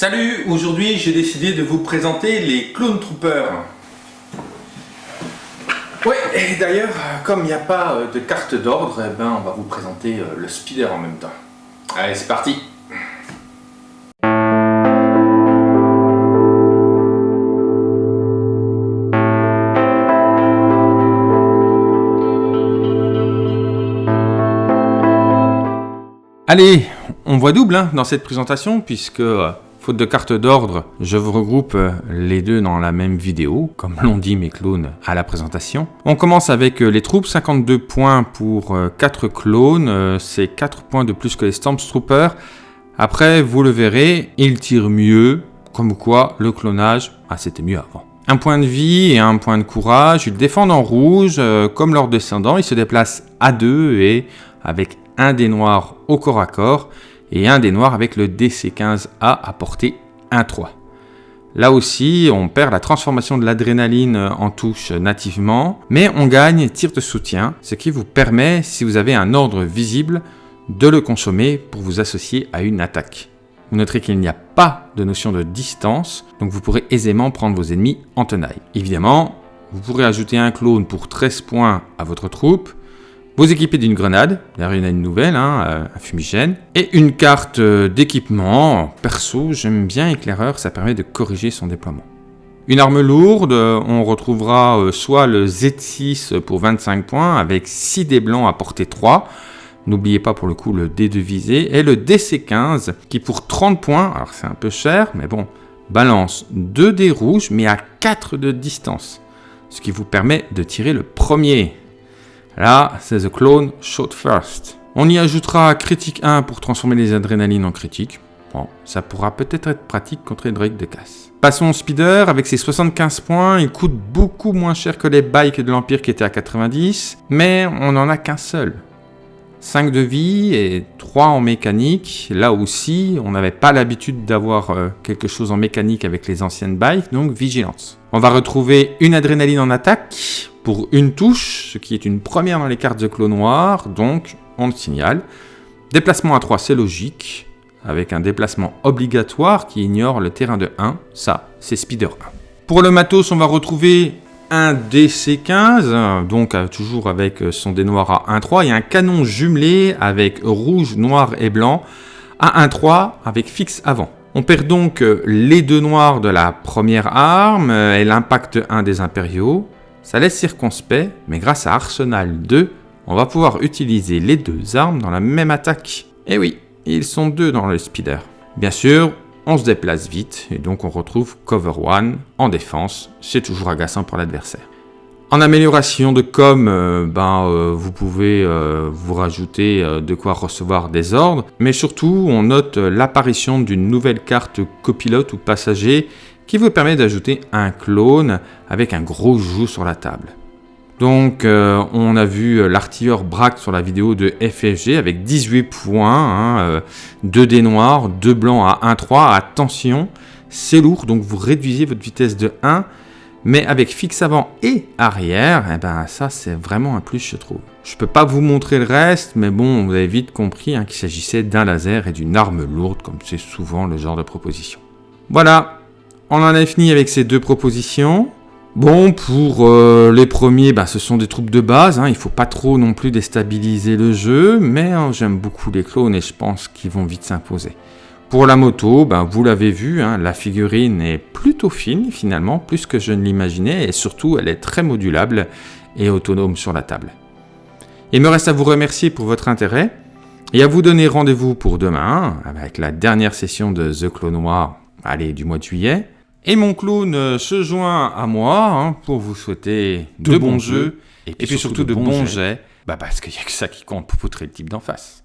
Salut, aujourd'hui j'ai décidé de vous présenter les Clone Troopers. Ouais, et d'ailleurs, comme il n'y a pas euh, de carte d'ordre, eh ben, on va vous présenter euh, le speeder en même temps. Allez, c'est parti Allez, on voit double hein, dans cette présentation puisque, euh, faute de carte d'ordre, je vous regroupe euh, les deux dans la même vidéo, comme l'ont dit mes clones à la présentation. On commence avec euh, les troupes, 52 points pour 4 clones, c'est 4 points de plus que les Stormtroopers. Après, vous le verrez, ils tirent mieux, comme quoi le clonage, ah, c'était mieux avant. Un point de vie et un point de courage, ils défendent en rouge, comme leurs descendants, ils se déplacent à deux et avec un des noirs au corps à corps et un des noirs avec le DC15A à portée 1-3. Là aussi, on perd la transformation de l'adrénaline en touche nativement, mais on gagne tir de soutien, ce qui vous permet, si vous avez un ordre visible, de le consommer pour vous associer à une attaque. Vous noterez qu'il n'y a pas de notion de distance, donc vous pourrez aisément prendre vos ennemis en tenaille. Évidemment, vous pourrez ajouter un clone pour 13 points à votre troupe, vous équipez d'une grenade, d'ailleurs il y en a une nouvelle, hein, euh, un fumigène, et une carte euh, d'équipement. Perso, j'aime bien éclaireur, ça permet de corriger son déploiement. Une arme lourde, euh, on retrouvera soit le Z6 pour 25 points avec 6 dés blancs à portée 3, N'oubliez pas pour le coup le dé de visée, et le DC15 qui pour 30 points, alors c'est un peu cher, mais bon, balance 2 dés rouges mais à 4 de distance, ce qui vous permet de tirer le premier. Là, c'est The Clone Shot First. On y ajoutera critique 1 pour transformer les adrénalines en critique. Bon, ça pourra peut-être être pratique contre les de casse. Passons au Speeder, avec ses 75 points, il coûte beaucoup moins cher que les bikes de l'Empire qui étaient à 90, mais on n'en a qu'un seul. 5 de vie et 3 en mécanique. Là aussi, on n'avait pas l'habitude d'avoir euh, quelque chose en mécanique avec les anciennes bikes, donc vigilance. On va retrouver une adrénaline en attaque, pour une touche, ce qui est une première dans les cartes de clos noir, donc on le signale. Déplacement à 3, c'est logique, avec un déplacement obligatoire qui ignore le terrain de 1, ça c'est Speeder 1. Pour le matos, on va retrouver un DC-15, donc euh, toujours avec son dé noir à 1-3, et un canon jumelé avec rouge, noir et blanc à 1-3 avec fixe avant. On perd donc euh, les deux noirs de la première arme euh, et l'impact 1 des impériaux. Ça laisse circonspect, mais grâce à Arsenal 2, on va pouvoir utiliser les deux armes dans la même attaque. Et eh oui, ils sont deux dans le speeder. Bien sûr, on se déplace vite, et donc on retrouve Cover 1 en défense, c'est toujours agaçant pour l'adversaire. En amélioration de com, euh, ben, euh, vous pouvez euh, vous rajouter de quoi recevoir des ordres, mais surtout on note l'apparition d'une nouvelle carte copilote ou passager qui vous permet d'ajouter un clone avec un gros joug sur la table. Donc euh, on a vu euh, l'artilleur Braque sur la vidéo de FFG avec 18 points, 2 hein, euh, dés noirs, 2 blancs à 1-3, attention, c'est lourd, donc vous réduisez votre vitesse de 1, mais avec fixe avant et arrière, eh ben ça c'est vraiment un plus je trouve. Je peux pas vous montrer le reste, mais bon, vous avez vite compris hein, qu'il s'agissait d'un laser et d'une arme lourde, comme c'est souvent le genre de proposition. Voilà, on en a fini avec ces deux propositions. Bon, pour euh, les premiers, bah, ce sont des troupes de base. Hein. Il ne faut pas trop non plus déstabiliser le jeu, mais hein, j'aime beaucoup les clones et je pense qu'ils vont vite s'imposer. Pour la moto, bah, vous l'avez vu, hein, la figurine est plutôt fine finalement, plus que je ne l'imaginais, et surtout elle est très modulable et autonome sur la table. Il me reste à vous remercier pour votre intérêt et à vous donner rendez-vous pour demain avec la dernière session de The Clone Noir, allez, du mois de juillet. Et mon clown euh, se joint à moi hein, pour vous souhaiter de, bons, jeux, et puis, surtout, de bons jets, bah parce qu'il n'y a que ça qui compte pour poutrer le type d'en face.